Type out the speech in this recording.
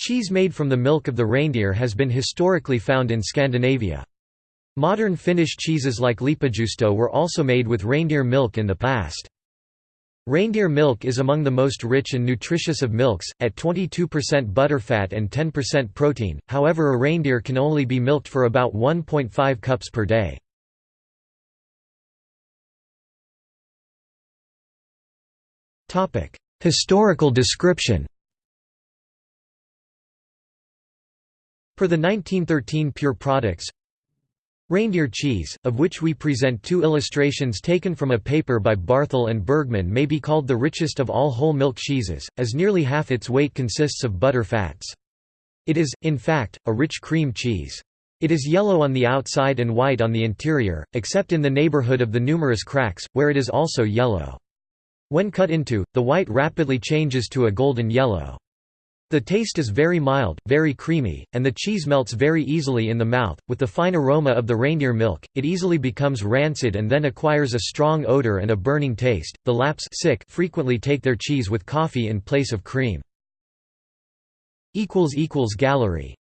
Cheese made from the milk of the reindeer has been historically found in Scandinavia. Modern Finnish cheeses like Leipäjuusto were also made with reindeer milk in the past. Reindeer milk is among the most rich and nutritious of milks, at 22% butterfat and 10% protein, however a reindeer can only be milked for about 1.5 cups per day. Historical description Per the 1913 Pure Products Reindeer cheese, of which we present two illustrations taken from a paper by Barthel and Bergman may be called the richest of all whole milk cheeses, as nearly half its weight consists of butter fats. It is, in fact, a rich cream cheese. It is yellow on the outside and white on the interior, except in the neighborhood of the numerous cracks, where it is also yellow. When cut into, the white rapidly changes to a golden yellow. The taste is very mild, very creamy, and the cheese melts very easily in the mouth. With the fine aroma of the reindeer milk, it easily becomes rancid and then acquires a strong odor and a burning taste. The Lapps sick frequently take their cheese with coffee in place of cream. Gallery